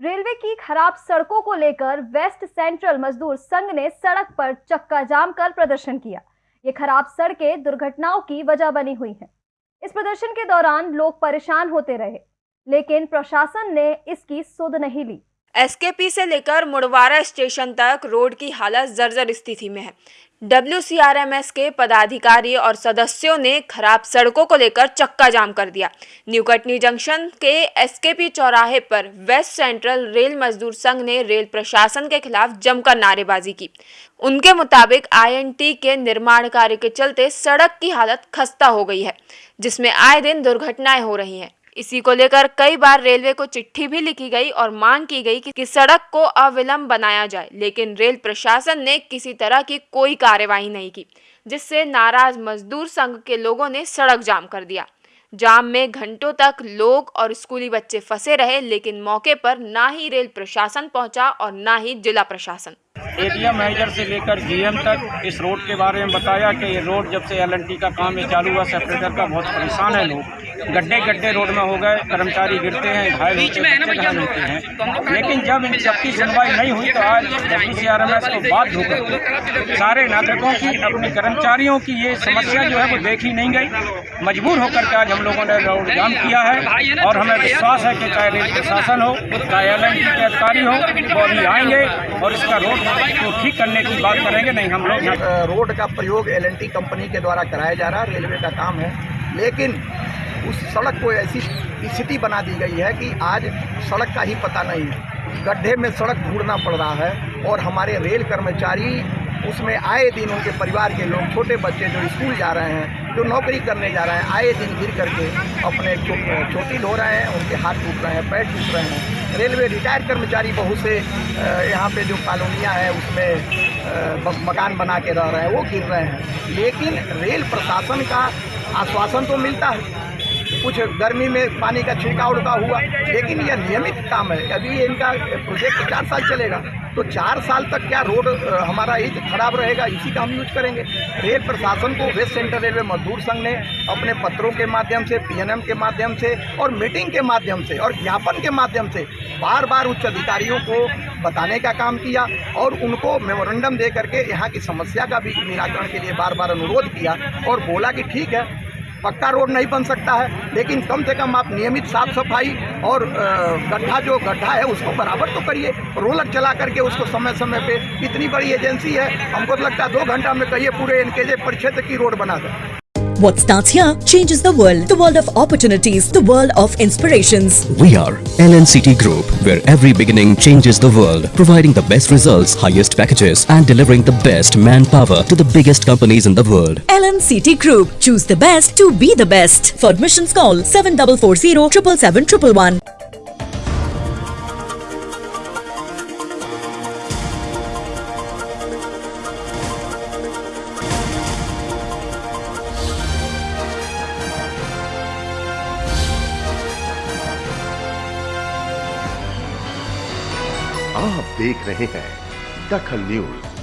Railway की खराब सड़कों को लेकर वेस्ट सेंट्रल मजदूर संघ ने सड़क पर चक्का जाम कर प्रदर्शन किया। ये खराब सड़कें दुर्घटनाओं की वजह बनी हुई हैं। इस प्रदर्शन के दौरान लोग परेशान होते रहे, लेकिन प्रशासन ने इसकी सुध नहीं ली। एसकेपी से लेकर मुड़वारा स्टेशन तक रोड की हालत जर्जर स्थिति में है। डब्ल्यूसीआरएमएस के पदाधिकारी और सदस्यों ने खराब सड़कों को लेकर चक्का जाम कर दिया। न्यू कटनी जंक्शन के एसकेपी चौराहे पर वेस्ट सेंट्रल रेल मजदूर संघ ने रेल प्रशासन के खिलाफ जमकर नारेबाजी की। उनके मुताबिक आईएनटी के निर्माण कार्य के चलते सड़क की हालत खस्ता हो गई है, जिसमें आए दिन दुर्घटनाएँ हो रही हैं। इसी को लेकर कई बार रेलवे को चिट्ठी भी लिखी गई और मांग की गई कि सड़क को अविलंब बनाया जाए, लेकिन रेल प्रशासन ने किसी तरह की कोई कार्यवाही नहीं की, जिससे नाराज़ मजदूर संघ के लोगों ने सड़क जाम कर दिया। जाम में घंटों तक लोग और स्कूली बच्चे फंसे रहे, लेकिन मौके पर ना ही रेल प्रशासन पहुँचा और ना ही जिला प्रशासन। एरिया मैनेजर से लेकर जीएम तक इस रोड के बारे में बताया कि ये रोड जब से एलएनटी का काम ये चालू हुआ सेपरेटर का बहुत परेशान है लोग। गड्ढे गड्ढे रोड में हो गए कर्मचारी गिरते हैं घायल होते हैं घायल होते हैं। लेकिन जब इन सबकी सुनवाई नहीं हुई तो आज W C R M S को बात होकर सारे नागरिकों की अपने कर्मचारियों की ये समस्या जो है वो देखी नहीं गई। मजबूर होकर के आज हम लोगों ने रोड जाम किया है और हमें विश्वास है कि चाहे रेल प्रशासन हो चाहे एलएनटी के अधिकारी हो वो अभी आएँगे। और इसका रोड को ठीक करने की बात करेंगे नहीं हम लोग रोड का प्रयोग एलएनटी कंपनी के द्वारा कराया जा रहा है रेलवे का काम है। लेकिन उस सड़क को ऐसी स्थिति बना दी गई है कि आज सड़क का ही पता नहीं है। गड्ढे में सड़क ढूंढना पड़ रहा है और हमारे रेल कर्मचारी उसमें आए दिन उनके परिवार के लोग छोटे बच्चे जो स्कूल जा रहे हैं जो नौकरी करने जा रहे हैं, आए दिन गिर करके अपने चोटी ढो रहे हैं, उनके हाथ टूट रहे हैं, पैर टूट रहे हैं। रेलवे रिटायर्ड कर्मचारी बहुत से यहाँ पे जो कॉलोनियाँ हैं, उसमें मकान बना के रह रहे हैं, वो गिर रहे हैं। लेकिन रेल प्रशासन का आश्वासन तो मिलता है। कुछ गर्मी में पानी का छिड़काव उड़का हुआ, लेकिन यह नियमित काम है। अभी इनका प्रोजेक्ट चार साल चलेगा। तो चार साल तक क्या रोड हमारा ही खराब रहेगा, इसी का हम यूज़ करेंगे। रेल प्रशासन को वेस्ट सेंट्रल रेलवे मजदूर संघ ने अपने पत्रों के माध्यम से पीएनएम के माध्यम से और मीटिंग के माध्यम से और ज्ञापन के माध्यम से बार बार उच्च अधिकारियों को बताने का काम किया और उनको मेमोरेंडम दे करके यहाँ की समस्या का भी निराकरण के लिए बार बार अनुरोध किया और बोला कि ठीक है पक्का रोड नहीं बन सकता है। लेकिन कम से कम आप नियमित साफ़ सफ़ाई और गड्ढा, जो गड्ढा है उसको बराबर तो करिए। रोलर चला करके उसको समय समय पे, इतनी बड़ी एजेंसी है, हमको तो लगता है दो घंटा में कहिए पूरे एनकेजे परिक्षेत्र की रोड बना दें। What starts here changes the world. The world of opportunities. The world of inspirations. We are LNCT Group, where every beginning changes the world. Providing the best results, highest packages and delivering the best manpower to the biggest companies in the world. LNCT Group. Choose the best to be the best. For admissions call 7440 777 आप देख रहे हैं दखल news.